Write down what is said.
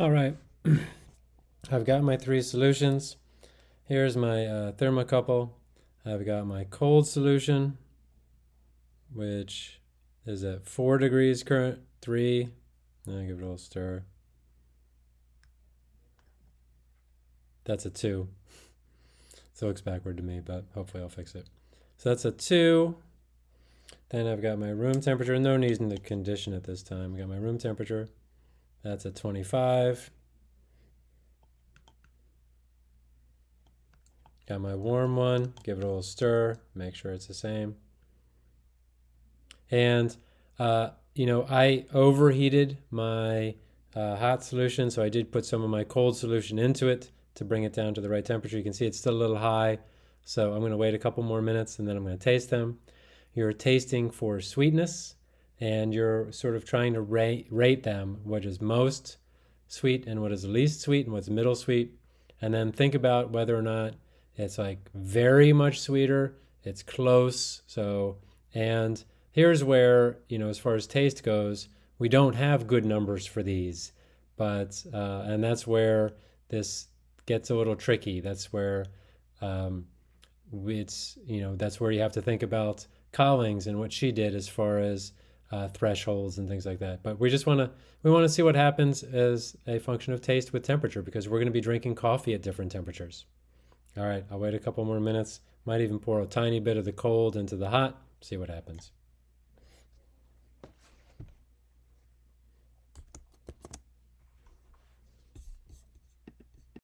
All right, I've got my three solutions. Here's my uh, thermocouple. I've got my cold solution, which is at four degrees current, three. I'll give it a little stir. That's a two. So it looks backward to me, but hopefully I'll fix it. So that's a two. Then I've got my room temperature. No need in the condition at this time. I got my room temperature. That's a 25. Got my warm one, give it a little stir, make sure it's the same. And, uh, you know, I overheated my uh, hot solution, so I did put some of my cold solution into it to bring it down to the right temperature. You can see it's still a little high, so I'm going to wait a couple more minutes and then I'm going to taste them. You're tasting for sweetness, and you're sort of trying to rate, rate them what is most sweet and what is least sweet and what's middle sweet. And then think about whether or not it's like very much sweeter it's close so and here's where you know as far as taste goes we don't have good numbers for these but uh, and that's where this gets a little tricky. That's where um, it's you know that's where you have to think about Collings and what she did as far as uh, thresholds and things like that. But we just want to we want to see what happens as a function of taste with temperature because we're going to be drinking coffee at different temperatures. All right, I'll wait a couple more minutes. Might even pour a tiny bit of the cold into the hot. See what happens.